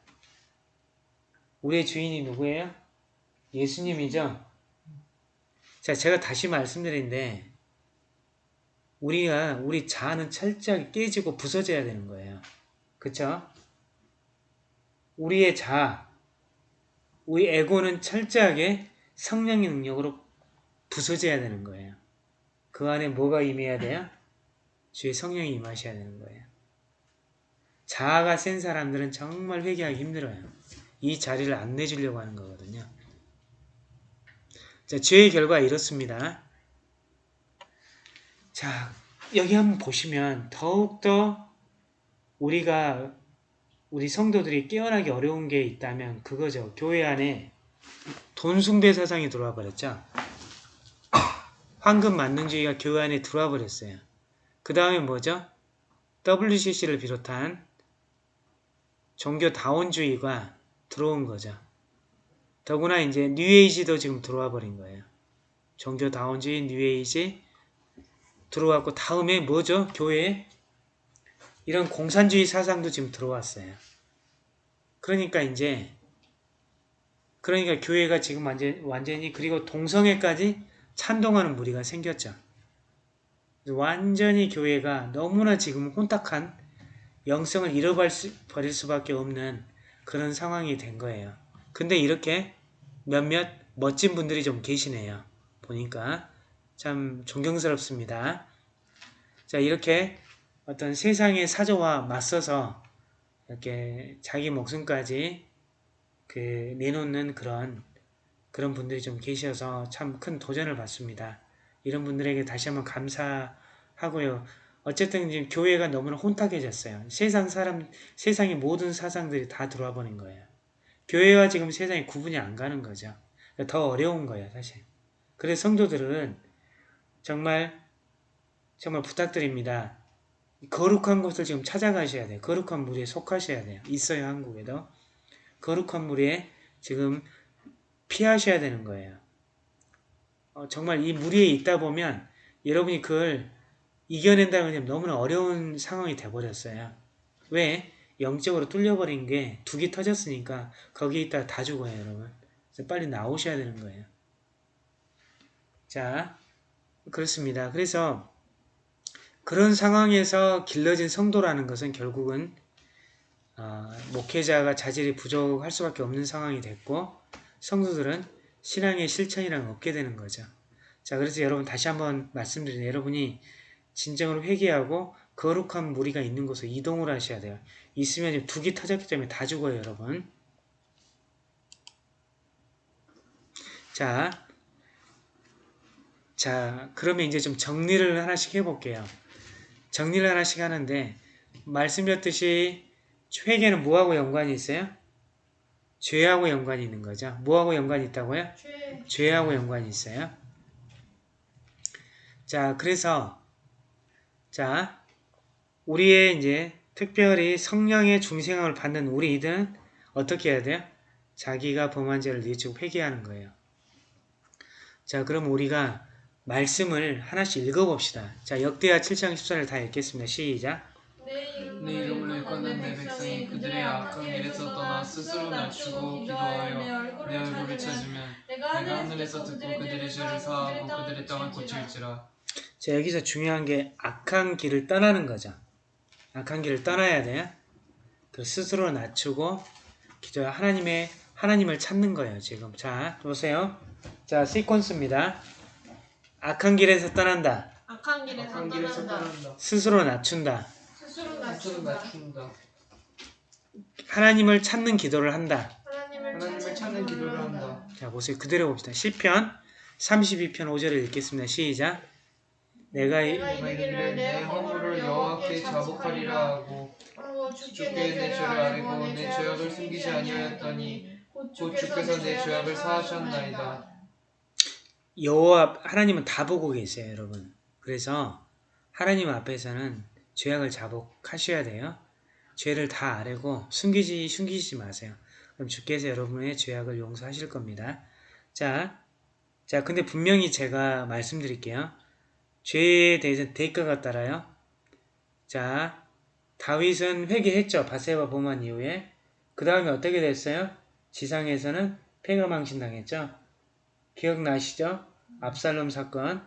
우리의 주인이 누구예요? 예수님이죠. 자, 제가 다시 말씀드리는데 우리가 우리 자아는 철저하게 깨지고 부서져야 되는 거예요. 그쵸? 우리의 자아, 우리 에고는 철저하게 성령의 능력으로 부서져야 되는 거예요. 그 안에 뭐가 임해야 돼요? 주의 성령이 임하셔야 되는 거예요. 자아가 센 사람들은 정말 회개하기 힘들어요. 이 자리를 안 내주려고 하는 거거든요. 자, 죄의 결과 이렇습니다. 자, 여기 한번 보시면 더욱더 우리가 우리 성도들이 깨어나기 어려운 게 있다면 그거죠. 교회 안에 돈 숭배 사상이 들어와 버렸죠. 황금 만능주의가 교회 안에 들어와 버렸어요. 그 다음에 뭐죠? WCC를 비롯한 종교 다원주의가 들어온 거죠. 더구나 이제 뉴에이지도 지금 들어와 버린 거예요. 종교 다원주의, 뉴에이지 들어왔고 다음에 뭐죠? 교회에 이런 공산주의 사상도 지금 들어왔어요. 그러니까 이제 그러니까 교회가 지금 완전, 완전히 그리고 동성애까지 찬동하는 무리가 생겼죠. 완전히 교회가 너무나 지금 혼탁한 영성을 잃어버릴 수밖에 없는 그런 상황이 된 거예요. 근데 이렇게 몇몇 멋진 분들이 좀 계시네요. 보니까 참 존경스럽습니다. 자 이렇게 어떤 세상의 사조와 맞서서 이렇게 자기 목숨까지 그 내놓는 그런 그런 분들이 좀 계셔서 참 큰 도전을 받습니다. 이런 분들에게 다시 한번 감사하고요. 어쨌든 지금 교회가 너무나 혼탁해졌어요. 세상 사람, 세상의 모든 사상들이 다 들어와 버린 거예요. 교회와 지금 세상이 구분이 안 가는 거죠. 더 어려운 거예요, 사실. 그래서 성도들은 정말 정말 부탁드립니다. 거룩한 곳을 지금 찾아가셔야 돼요. 거룩한 물에 속하셔야 돼요. 있어요, 한국에도. 거룩한 물에 지금 피하셔야 되는 거예요. 어, 정말 이물 위에 있다 보면 여러분이 그걸 이겨낸다는 건 너무나 어려운 상황이 돼버렸어요. 왜? 영적으로 뚫려버린 게 두기 터졌으니까 거기에 있다가 다 죽어요, 여러분. 그래서 빨리 나오셔야 되는 거예요. 자, 그렇습니다. 그래서 그런 상황에서 길러진 성도라는 것은 결국은 어, 목회자가 자질이 부족할 수밖에 없는 상황이 됐고 성도들은 신앙의 실천이랑 없게 되는 거죠. 자, 그래서 여러분 다시 한번 말씀드리는 여러분이 진정으로 회개하고 거룩한 무리가 있는 곳으로 이동을 하셔야 돼요. 있으면 두기 터졌기 때문에 다 죽어요, 여러분. 자, 자, 그러면 이제 좀 정리를 하나씩 해볼게요. 정리를 하나씩 하는데 말씀드렸듯이 회개는 뭐하고 연관이 있어요? 죄하고 연관이 있는 거죠. 뭐하고 연관이 있다고요? 죄. 죄하고 연관이 있어요. 자, 그래서 자, 우리의 이제 특별히 성령의 중생함을 받는 우리들은 어떻게 해야 돼요? 자기가 범한 죄를 뉘우치고 회개하는 거예요. 자, 그럼 우리가 말씀을 하나씩 읽어봅시다. 자, 역대하 7장 14절 다 읽겠습니다. 시작. 내내 이름으로 일컫는 내 백성이 그들의 악한 길에서 떠나 스스로 낮추고 기도하여 내 얼굴을 찾으면 내가 하늘에서 듣고 그들의 죄를 사하고 그들의 땅을 고칠지라 자, 여기서 중요한 게 악한 길을 떠나는 거죠. 악한 길을 떠나야 돼요. 그 스스로 낮추고 기도 하나님의 하나님을 찾는 거예요. 지금 자 보세요. 자 시퀀스입니다. 악한 길에서 떠난다. 악한 길에서 악한 길에서 떠난다. 떠난다 스스로 낮춘다. 스스로 낮춘다. 낮춘다 하나님을 찾는 기도를 한다. 하나님을 하나님을 찾는 기도를 한다 자 보세요. 그대로 봅시다. 시편 32편 5절을 읽겠습니다. 시작. 내가 이- 이르기를 내 허물을 여호와께 자복하리라 하고 주께 내 죄를 아뢰고 내 죄악을 숨기지 아니하였더니 곧 주께서 내 죄악을 사하셨나이다 여호와 하나님은 다 보고 계세요, 여러분. 그래서 하나님 앞에서는 죄악을 자복하셔야 돼요. 죄를 다 아뢰고 숨기지 숨기지 마세요. 그럼 주께서 여러분의 죄악을 용서하실 겁니다. 자, 자 근데 분명히 제가 말씀드릴게요. 죄에 대해서 대가가 따라요. 자, 다윗은 회개했죠. 바세바 범한 이후에. 그 다음에 어떻게 됐어요? 지상에서는 폐가망신 당했죠. 기억나시죠? 압살롬 사건,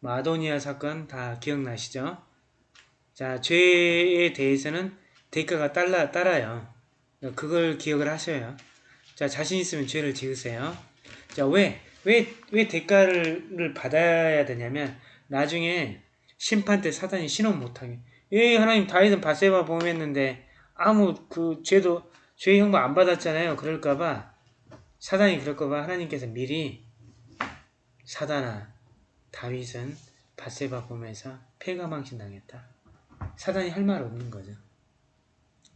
마도니아 사건 다 기억나시죠? 자, 죄에 대해서는 대가가 따라, 따라요. 그걸 기억을 하셔요. 자, 자신 있으면 죄를 지으세요. 자, 왜, 왜, 왜 대가를 받아야 되냐면, 나중에 심판 때 사단이 신원 못하게. 예, 하나님 다윗은 바세바 범했는데, 아무 그 죄도, 죄 형벌 안 받았잖아요. 그럴까봐, 사단이 그럴까봐 하나님께서 미리, 사단아, 다윗은 바세바 범에서 폐가망신 당했다. 사단이 할 말 없는 거죠.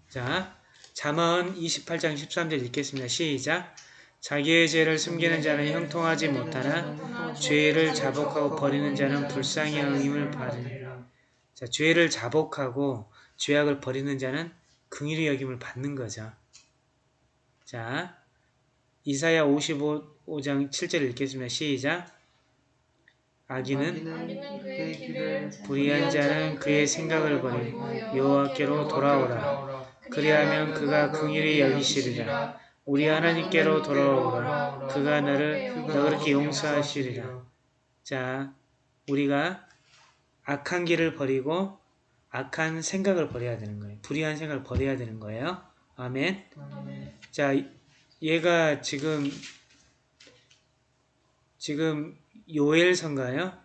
자, 잠언 28장 13절 읽겠습니다. 시작. 자기의 죄를 숨기는 자는 형통하지 못하나 죄를 자복하고 버리는 자는 불쌍히 여김을 받으리라. 자, 죄를 자복하고 죄악을 버리는 자는 긍휼히 여김을 받는 거죠. 자, 이사야 55장 7절 읽겠습니다. 시작. 악인은 불의한 자는 그의 생각을 버리고 여호와께로 돌아오라. 그리하면 그가 긍휼히 여기시리라. 우리 하나님께로 돌아오라. 그가 너를 너그럽게 용서하시리라. 자, 우리가 악한 길을 버리고 악한 생각을 버려야 되는 거예요. 불의한 생각을 버려야 되는 거예요. 아멘. 자, 얘가 지금 지금 요엘서인가요?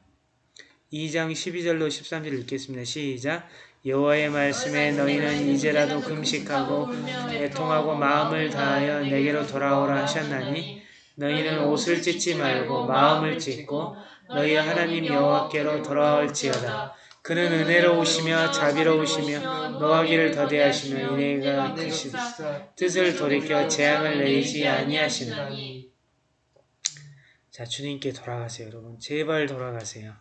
2장 12절로 13절 읽겠습니다. 시작. 여호와의 말씀에 너희는 이제라도 금식하고 애통하고 마음을 다하여 내게로 돌아오라 하셨나니 너희는 옷을 찢지 말고 마음을 찢고 너희 하나님 여호와께로 돌아올지어다. 그는 은혜로우시며 자비로우시며 노하기를 더디하시며 은혜가 크시다. 뜻을 돌이켜 재앙을 내리지 아니하시나니. 자, 주님께 돌아가세요, 여러분. 제발 돌아가세요.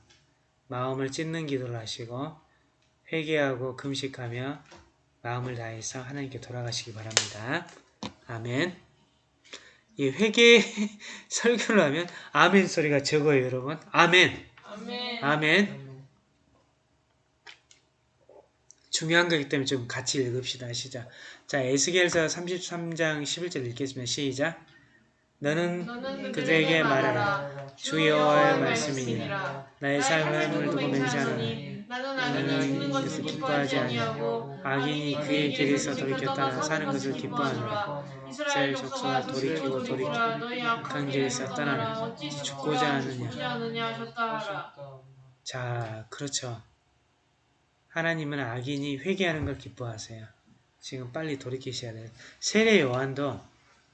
마음을 찢는 기도를 하시고 회개하고 금식하며 마음을 다해서 하나님께 돌아가시기 바랍니다. 아멘. 이 회개 설교를 하면 아멘 소리가 적어요, 여러분. 아멘. 아멘. 아멘. 중요한 거기 때문에 좀 같이 읽읍시다. 시작. 자, 에스겔서 33장 11절 읽겠습니다. 시작. 너는 너는 그들에게 말하라. 주 여호와의 말씀이니라. 나의 삶을 두고 맹세하노니 나는 악인이 죽는 이것을 것을 기뻐하지 아니하고 악인이 그의 길에서 돌이켜 따라 사는 것을 기뻐하노라. 이스라엘 족속아 돌이키고 돌이키고 악한 길에서 떠나라 죽고자 하느냐. 자, 그렇죠. 하나님은 악인이 회개하는 걸 기뻐하세요. 지금 빨리 돌이키셔야 돼요. 세례 요한도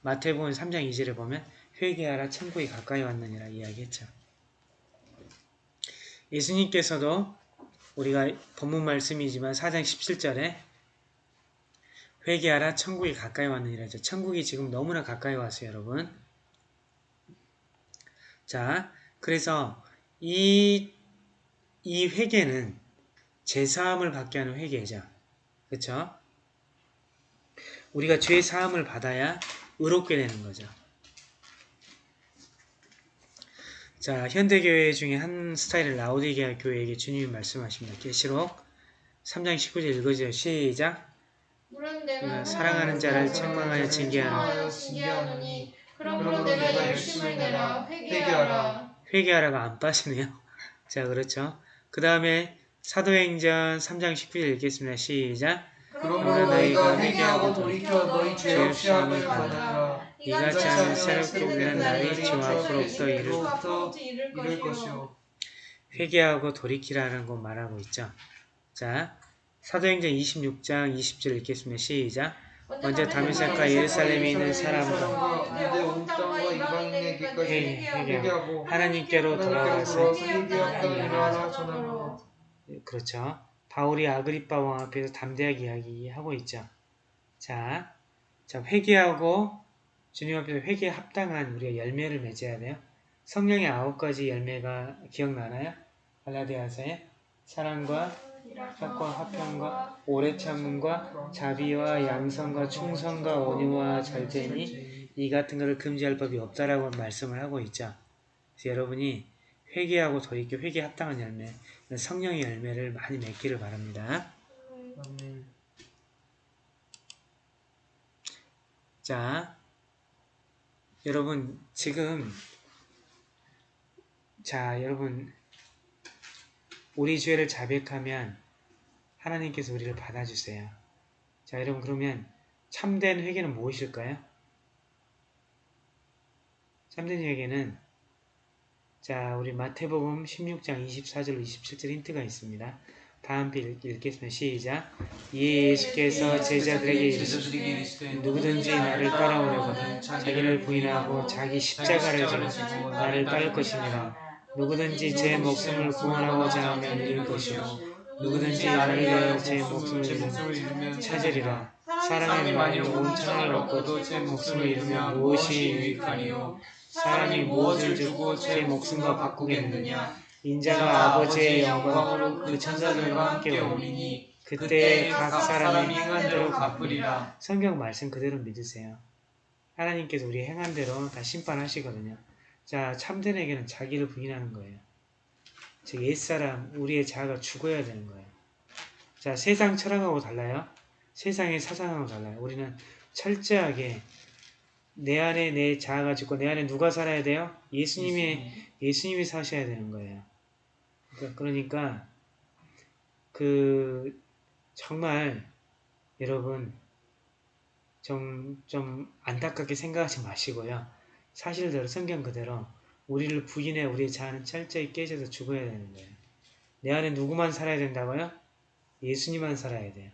마태복음 3장 2절에 보면 회개하라 천국이 가까이 왔느니라 이야기했죠. 예수님께서도 우리가 본문 말씀이지만 4장 17절에 회개하라 천국이 가까이 왔느니라 죠 천국이 지금 너무나 가까이 왔어요, 여러분. 자, 그래서 이, 이 회개는 죄사함을 받게 하는 회개죠. 그렇죠? 우리가 죄 사함을 받아야 의롭게 되는 거죠. 자, 현대교회 중에 한 스타일을 라오디게아 교회에게 주님이 말씀하십니다. 계시록 3장 19절 읽어줘요. 시작. 사랑하는 자를 책망하여 징계하노니 그러므로 내가 열심을 내라 회개하라 회개하라가 안 빠지네요. 자, 그렇죠. 그 다음에 사도행전 3장 19절 읽겠습니다. 시작. 그러므로 너희가 회개하고 돌이켜 너희 죄 없이 함을 받으라. 이같이 하면 새롭게 우리는 날이 주 앞으로부터 이를 이럴 것이요. 회개하고 돌이키라는 거 말하고 있죠. 자, 사도행전 26장 20절 읽겠습니다. 시작. 먼저 다메섹과 예루살렘에 있는 사람과 회개, 회개, 회개하고 하나님께로 돌아가서. 그렇죠. 바울이 아그리파 왕 앞에서 담대하게 이야기하고 있죠. 자, 자 회개하고 주님 앞에서 회개에 합당한 우리가 열매를 맺어야 돼요. 성령의 아홉 가지 열매가 기억나나요? 갈라디아서에 사랑과 착과 화평과 오래 참음과 자비와 양성과 충성과 온유와 절제니 이 같은 것을 금지할 법이 없다라고 말씀을 하고 있죠. 그래서 여러분이 회개하고 돌이켜 회개 합당한 열매, 성령의 열매를 많이 맺기를 바랍니다. 자, 여러분 지금 자, 여러분 우리 죄를 자백하면 하나님께서 우리를 받아주세요. 자, 여러분 그러면 참된 회개는 무엇일까요? 참된 회개는 자, 우리 마태복음 16장 24절 27절 힌트가 있습니다. 다음 읽- 읽겠습니다. 시작. 예수께서 제자들에게 이르시되 누구든지 나를 따라오려거든 자기를 부인하고 자기 십자가를 지고 나를 따를 것입니다. 누구든지 제 목숨을 구원하고자 하면 잃을 것이요 누구든지 나를 위하여 제 목숨을 제 잃으면 찾으리라. 사람이 만일 만일 온 천하를 얻고도 제 목숨을 잃으면 무엇이 유익하니요 사람이 무엇을 주고 제 목숨과 바꾸겠느냐 인자가 아버지의 영광으로 그그 천사들과 함께 오리니 그때 각각 사람이 행한 대로 갚으리라. 성경 말씀 그대로 믿으세요. 하나님께서 우리 행한 대로 다 심판하시거든요. 자, 참된 에게는 자기를 부인하는 거예요. 즉 옛사람, 우리의 자아가 죽어야 되는 거예요. 자, 세상 철학하고 달라요. 세상의 사상하고 달라요. 우리는 철저하게 내 안에 내 자아가 죽고 내 안에 누가 살아야 돼요? 예수님이 예수님이 사셔야 되는 거예요. 그러니까, 그러니까 그 정말 여러분 좀, 좀 안타깝게 생각하지 마시고요. 사실대로 성경 그대로 우리를 부인해 우리의 자아는 철저히 깨져서 죽어야 되는 거예요. 내 안에 누구만 살아야 된다고요? 예수님만 살아야 돼요.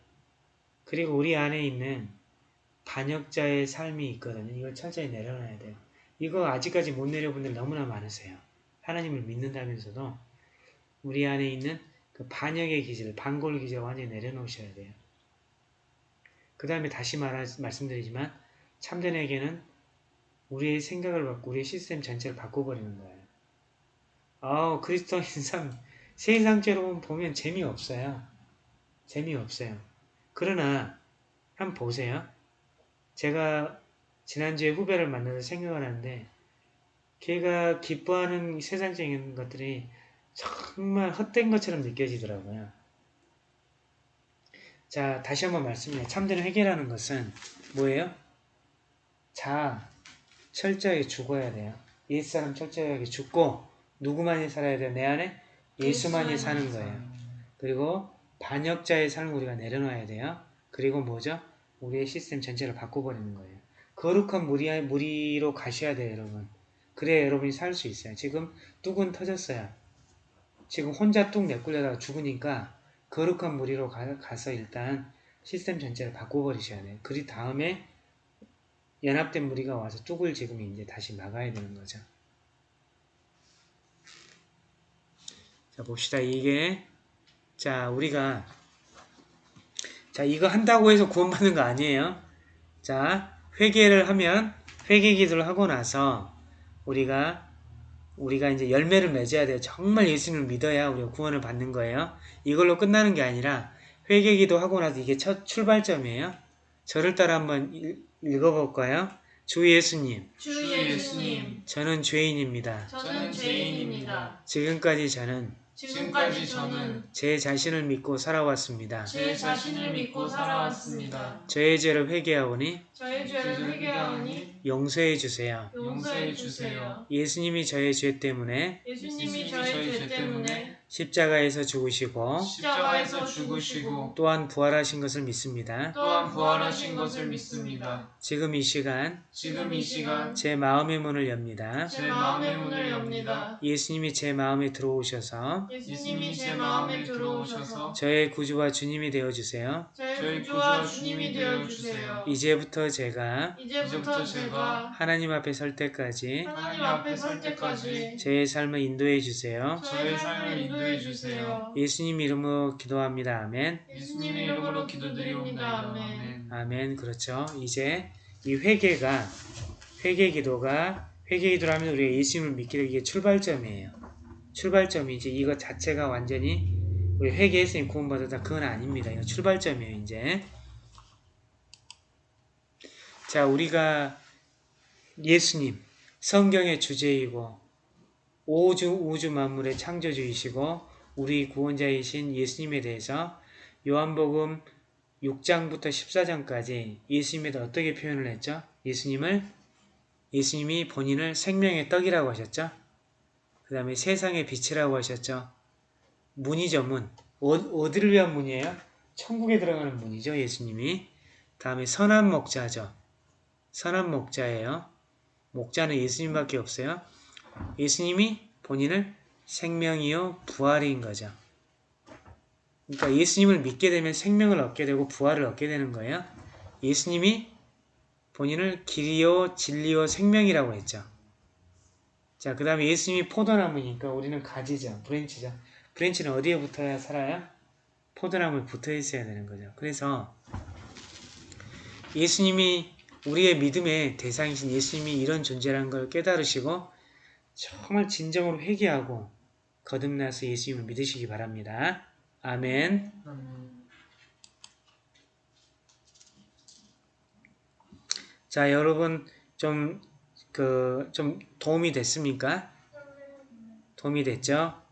그리고 우리 안에 있는 반역자의 삶이 있거든요. 이걸 철저히 내려놔야 돼요. 이거 아직까지 못 내려본 분들 너무나 많으세요. 하나님을 믿는다면서도 우리 안에 있는 그 반역의 기질, 반골 기질을 완전히 내려놓으셔야 돼요. 그 다음에 다시 말하, 말씀드리지만 참된에게는 우리의 생각을 바꾸고 우리의 시스템 전체를 바꿔버리는 거예요. 아우 그리스도인 삶 세상죄로 보면 재미없어요. 재미없어요. 그러나 한번 보세요. 제가 지난주에 후배를 만나서 생각을 하는데 걔가 기뻐하는 세상적인 것들이 정말 헛된 것처럼 느껴지더라고요. 자, 다시 한번 말씀해요. 참된 회개라는 것은 뭐예요? 자, 철저하게 죽어야 돼요. 옛사람 철저하게 죽고 누구만이 살아야 돼요? 내 안에 예수만이 사는 거예요. 그리고 반역자의 삶을 우리가 내려놔야 돼요. 그리고 뭐죠? 우리의 시스템 전체를 바꿔버리는 거예요. 거룩한 무리, 무리로 가셔야 돼요, 여러분. 그래야 여러분이 살 수 있어요. 지금 뚝은 터졌어요. 지금 혼자 뚝 내꾸려다가 죽으니까 거룩한 무리로 가, 가서 일단 시스템 전체를 바꿔버리셔야 돼요. 그 다음에 연합된 무리가 와서 뚝을 지금 이제 다시 막아야 되는 거죠. 자 봅시다. 이게 자 우리가 자 이거 한다고 해서 구원받는 거 아니에요. 자 회개를 하면 회개 기도를 하고 나서 우리가 우리가 이제 열매를 맺어야 돼요. 정말 예수님을 믿어야 우리가 구원을 받는 거예요. 이걸로 끝나는 게 아니라 회개 기도 하고 나서 이게 첫 출발점이에요. 저를 따라 한번 읽- 읽어볼까요? 주 예수님, 주 예수님, 저는 죄인입니다. 저는 죄인입니다. 지금까지 저는 지금까지 저는 제 자신을 믿고 살아왔습니다. 제 자신을 믿고 살아왔습니다. 저의 죄를 회개하오니 저의 죄를 회개하오니 용서해 주세요. 용서해 주세요. 예수님이 저의 죄 때문에 예수님이 저의 죄 때문에 십자가에서 죽으시고 십자가에서 죽으시고 또한 부활하신 것을 믿습니다. 또한 부활하신 것을 믿습니다. 지금 이 시간 지금 이 시간 제 마음의 문을 엽니다. 제 마음의 문을 엽니다. 예수님이 제 마음에 들어오셔서 예수님이 제 마음에 들어오셔서 저의 구주와 주님이 되어 주세요. 저의 구주와 주님이 되어 주세요. 이제부터 제가 이제부터 제가 하나님 앞에 설 때까지 하나님 앞에 설 때까지 제 삶을 인도해 주세요. 저의 삶을 인도해 주세요. 예수님 이름으로 기도합니다. 아멘. 예수님의 이름으로 기도드리옵니다. 아멘. 아멘. 그렇죠. 이제 이 회개가 회개 기도가 회개 기도를 하면 우리가 예수님을 믿기를 이게 출발점이에요. 출발점이지 이것 자체가 완전히 우리 회개했으니 구원받았다. 그건 아닙니다. 이거 출발점이에요, 이제. 자, 우리가 예수님, 성경의 주제이고, 오주, 우주 만물의 창조주이시고, 우리 구원자이신 예수님에 대해서 요한복음 6장부터 14장까지 예수님에 대해 어떻게 표현을 했죠? 예수님을, 예수님이 본인을 생명의 떡이라고 하셨죠? 그 다음에 세상의 빛이라고 하셨죠? 문이죠, 문. 어, 어디를 위한 문이에요? 천국에 들어가는 문이죠, 예수님이. 다음에 선한 목자죠. 선한 목자예요. 목자는 예수님밖에 없어요. 예수님이 본인을 생명이요 부활인 거죠. 그러니까 예수님을 믿게 되면 생명을 얻게 되고 부활을 얻게 되는 거예요. 예수님이 본인을 길이요 진리요 생명이라고 했죠. 자, 그 다음에 예수님이 포도나무니까 우리는 가지죠. branch죠. branch는 어디에 붙어야 살아요? 포도나무에 붙어 있어야 되는 거죠. 그래서 예수님이 우리의 믿음의 대상이신 예수님이 이런 존재라는 걸 깨달으시고 정말 진정으로 회개하고 거듭나서 예수님을 믿으시기 바랍니다. 아멘. 자, 여러분 좀 그좀 도움이 됐습니까? 도움이 됐죠?